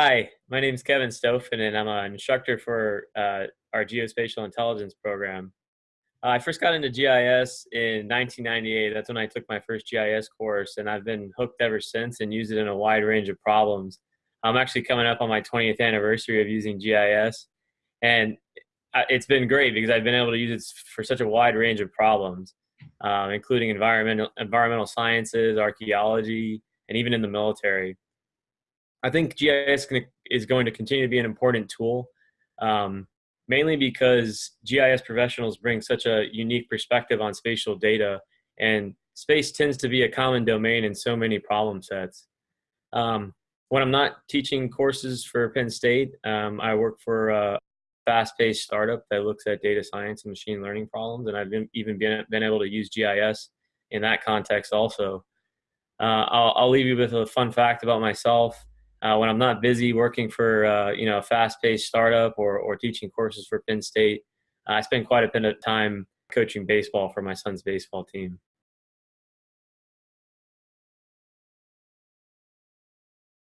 Hi, my name is Kevin Stofen, and I'm an instructor for uh, our geospatial intelligence program. Uh, I first got into GIS in 1998. That's when I took my first GIS course, and I've been hooked ever since and use it in a wide range of problems. I'm actually coming up on my 20th anniversary of using GIS, and it's been great because I've been able to use it for such a wide range of problems, um, including environmental environmental sciences, archaeology, and even in the military. I think GIS is going to continue to be an important tool, um, mainly because GIS professionals bring such a unique perspective on spatial data, and space tends to be a common domain in so many problem sets. Um, when I'm not teaching courses for Penn State, um, I work for a fast-paced startup that looks at data science and machine learning problems, and I've been, even been, been able to use GIS in that context also. Uh, I'll, I'll leave you with a fun fact about myself uh, when I'm not busy working for uh, you know a fast-paced startup or or teaching courses for Penn State, I spend quite a bit of time coaching baseball for my son's baseball team.